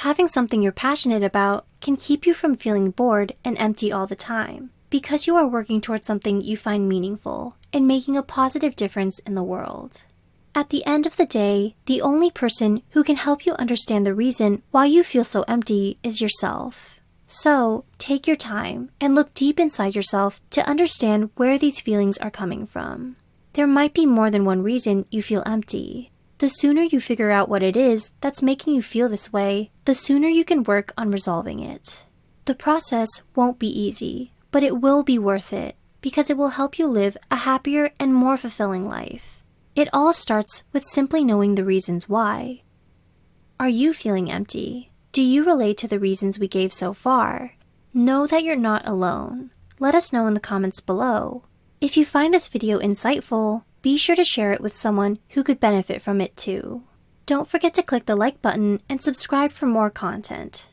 having something you're passionate about can keep you from feeling bored and empty all the time because you are working towards something you find meaningful and making a positive difference in the world. At the end of the day, the only person who can help you understand the reason why you feel so empty is yourself. So, take your time and look deep inside yourself to understand where these feelings are coming from. There might be more than one reason you feel empty. The sooner you figure out what it is that's making you feel this way, the sooner you can work on resolving it. The process won't be easy, but it will be worth it because it will help you live a happier and more fulfilling life. It all starts with simply knowing the reasons why. Are you feeling empty? Do you relate to the reasons we gave so far? Know that you're not alone. Let us know in the comments below. If you find this video insightful, be sure to share it with someone who could benefit from it too. Don't forget to click the like button and subscribe for more content.